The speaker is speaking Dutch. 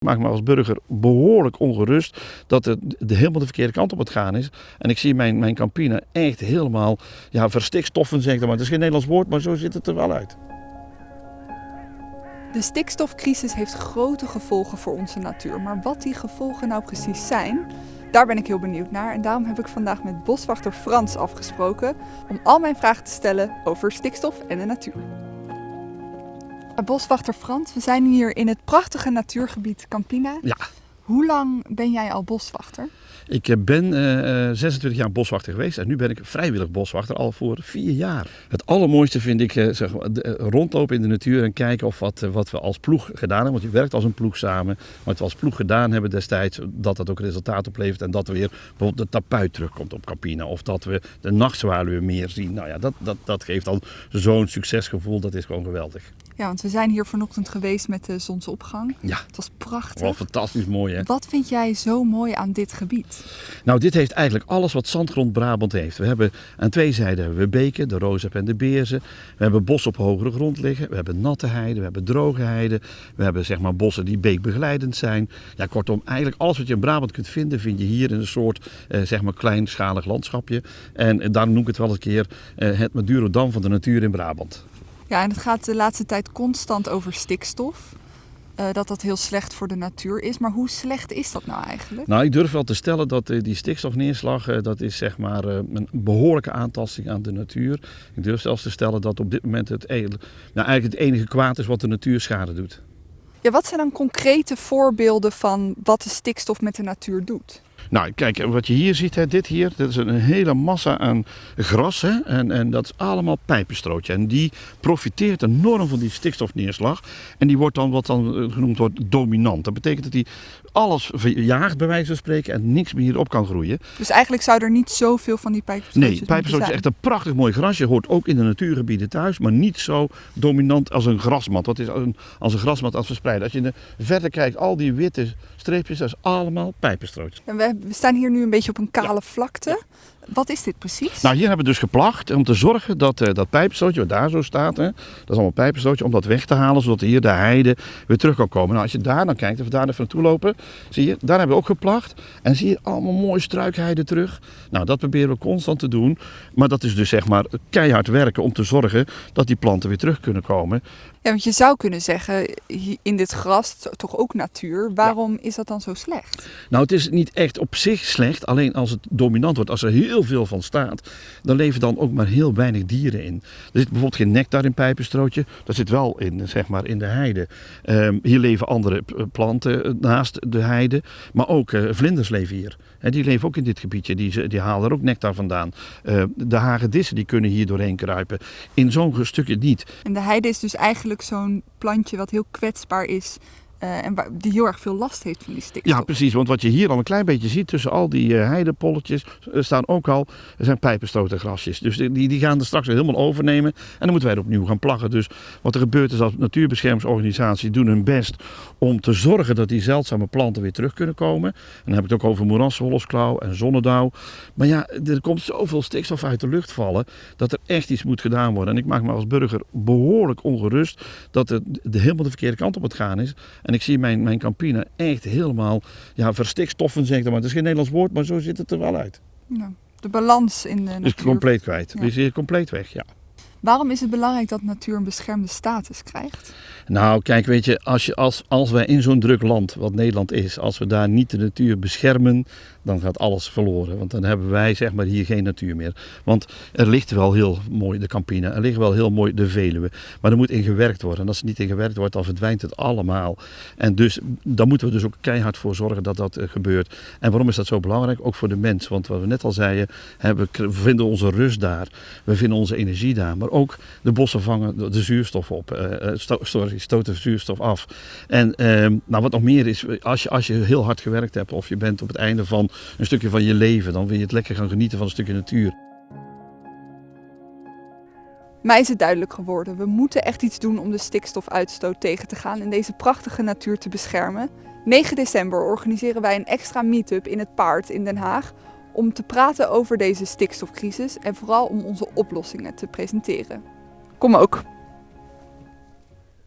Ik maak me als burger behoorlijk ongerust dat het de, helemaal de verkeerde kant op het gaan is. En ik zie mijn, mijn Campina echt helemaal ja, verstikstoffen, zeg maar. Het is geen Nederlands woord, maar zo ziet het er wel uit. De stikstofcrisis heeft grote gevolgen voor onze natuur. Maar wat die gevolgen nou precies zijn, daar ben ik heel benieuwd naar. En daarom heb ik vandaag met boswachter Frans afgesproken om al mijn vragen te stellen over stikstof en de natuur. Boswachter Frans, we zijn hier in het prachtige natuurgebied Campina. Ja. Hoe lang ben jij al boswachter? Ik eh, ben uh, eh, 26 eh, jaar boswachter geweest en nu ben ik vrijwillig boswachter al voor vier jaar. Het allermooiste vind ik uh, zeg, rondlopen in de natuur en kijken of wat, wat we als ploeg gedaan hebben. Want je werkt als een ploeg samen. Wat we als ploeg gedaan hebben destijds, dat dat ook resultaat oplevert. En dat er weer bijvoorbeeld de tapuit terugkomt op Campina. Of dat we de nachtzwaluwen meer zien. Nou ja, dat, dat, dat geeft dan zo'n succesgevoel. Dat is gewoon geweldig. Ja, want we zijn hier vanochtend geweest met de zonsopgang. Ja. Het was prachtig. Wel fantastisch mooi hè. Wat vind jij zo mooi aan dit gebied? Nou, dit heeft eigenlijk alles wat zandgrond Brabant heeft. We hebben aan twee zijden hebben we beken, de Rozep en de Beerzen. We hebben bos op hogere grond liggen. We hebben natte heide, we hebben droge heide. We hebben zeg maar bossen die beekbegeleidend zijn. Ja, kortom, eigenlijk alles wat je in Brabant kunt vinden, vind je hier in een soort eh, zeg maar kleinschalig landschapje. En, en daarom noem ik het wel eens een keer eh, het Madurodam van de natuur in Brabant. Ja, en het gaat de laatste tijd constant over stikstof. Uh, dat dat heel slecht voor de natuur is. Maar hoe slecht is dat nou eigenlijk? Nou, ik durf wel te stellen dat uh, die stikstofneerslag, uh, dat is zeg maar een behoorlijke aantasting aan de natuur. Ik durf zelfs te stellen dat op dit moment het, nou, eigenlijk het enige kwaad is wat de natuur schade doet. Ja, wat zijn dan concrete voorbeelden van wat de stikstof met de natuur doet? Nou, kijk, wat je hier ziet, hè, dit hier, dat is een hele massa aan gras. Hè, en, en dat is allemaal pijpenstrootje. En die profiteert enorm van die stikstofneerslag. En die wordt dan wat dan eh, genoemd wordt dominant. Dat betekent dat die alles verjaagt, bij wijze van spreken, en niks meer hierop kan groeien. Dus eigenlijk zou er niet zoveel van die pijpenstrootjes Nee, pijpenstrootje is echt een prachtig mooi grasje. Hoort ook in de natuurgebieden thuis, maar niet zo dominant als een grasmat. Wat is als een, als een grasmat als verspreiden? Als je verder kijkt, al die witte streepjes, dat is allemaal pijpenstrootjes. En we, staan hier nu een beetje op een kale vlakte. Wat is dit precies? Nou, hier hebben we dus geplacht om te zorgen dat uh, dat pijpenstootje wat daar zo staat, hè, dat is allemaal pijpenstootje, om dat weg te halen, zodat hier de heide weer terug kan komen. Nou, als je daar dan kijkt, of we daar even naartoe lopen, zie je, daar hebben we ook geplacht. En zie je allemaal mooie struikheide terug. Nou, dat proberen we constant te doen. Maar dat is dus zeg maar keihard werken om te zorgen dat die planten weer terug kunnen komen. Ja, want je zou kunnen zeggen, in dit gras, toch ook natuur, waarom is dat dan zo slecht? Nou, het is niet echt op zich slecht, alleen als het dominant wordt, als er heel veel van staat, dan leven dan ook maar heel weinig dieren in. Er zit bijvoorbeeld geen nectar in pijpenstrootje, dat zit wel in, zeg maar, in de heide. Um, hier leven andere planten naast de heide, maar ook uh, vlinders leven hier. En die leven ook in dit gebiedje, die, die halen er ook nectar vandaan. Uh, de hagedissen die kunnen hier doorheen kruipen. In zo'n stukje niet. En de heide is dus eigenlijk zo'n plantje wat heel kwetsbaar is uh, en die heel erg veel last heeft van die stikstof. Ja, precies. Want wat je hier al een klein beetje ziet tussen al die uh, heidepolletjes, uh, staan ook al er zijn pijpenstotengrasjes. Dus die, die gaan er straks helemaal overnemen. En dan moeten wij er opnieuw gaan plaggen. Dus wat er gebeurt is dat natuurbeschermingsorganisaties doen hun best om te zorgen dat die zeldzame planten weer terug kunnen komen. En dan heb ik het ook over moeraswolfsklauw en zonnedauw. Maar ja, er komt zoveel stikstof uit de lucht vallen dat er echt iets moet gedaan worden. En ik maak me als burger behoorlijk ongerust dat het helemaal de verkeerde kant op het gaan is. En ik zie mijn, mijn Campina echt helemaal ja, verstikstoffen, zeg maar. Het is geen Nederlands woord, maar zo ziet het er wel uit. Nou, de balans in de natuur. Is compleet kwijt. Ja. Is hier compleet weg, ja. Waarom is het belangrijk dat natuur een beschermde status krijgt? Nou, kijk, weet je, als, je, als, als wij in zo'n druk land, wat Nederland is, als we daar niet de natuur beschermen, dan gaat alles verloren. Want dan hebben wij zeg maar hier geen natuur meer. Want er ligt wel heel mooi de Campina, er ligt wel heel mooi de Veluwe. Maar er moet in gewerkt worden. En als er niet in gewerkt wordt, dan verdwijnt het allemaal. En dus, daar moeten we dus ook keihard voor zorgen dat dat uh, gebeurt. En waarom is dat zo belangrijk? Ook voor de mens. Want wat we net al zeiden, we vinden onze rust daar. We vinden onze energie daar. Maar ook de bossen vangen de zuurstof op. Uh, sto sorry, stoten zuurstof af. En ehm, nou, wat nog meer is, als je, als je heel hard gewerkt hebt of je bent op het einde van een stukje van je leven, dan wil je het lekker gaan genieten van een stukje natuur. Mij is het duidelijk geworden, we moeten echt iets doen om de stikstofuitstoot tegen te gaan en deze prachtige natuur te beschermen. 9 december organiseren wij een extra meetup in het Paard in Den Haag om te praten over deze stikstofcrisis en vooral om onze oplossingen te presenteren. Kom ook!